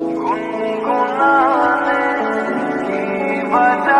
गुनगुनाने की वजह